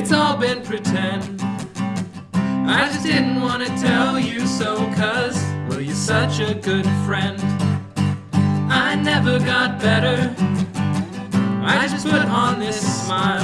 It's all been pretend. I just didn't want to tell you so, cause, well, you're such a good friend. I never got better. I just put on this smile.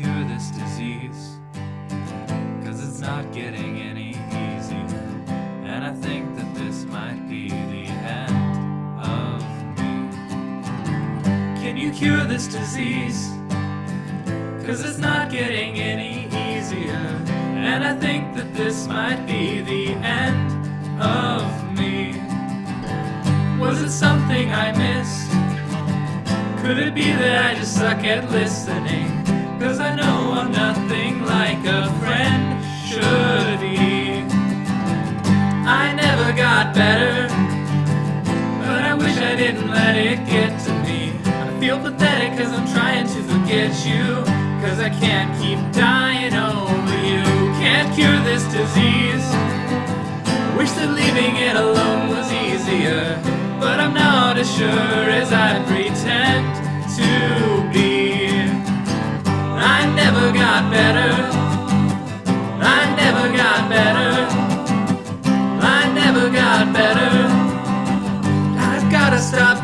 Cure this disease? Cause it's not getting any easier. And I think that this might be the end of me. Can you cure this disease? Cause it's not getting any easier. And I think that this might be the end of me. Was it something I missed? Could it be that I just suck at listening? Cause I know I'm nothing like a friend should be. I never got better, but I wish I didn't let it get to me. I feel pathetic cause I'm trying to forget you. Cause I can't keep dying over you. Can't cure this disease. Wish that leaving it alone was easier. But I'm not as sure as I pretend to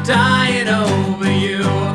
dying over you.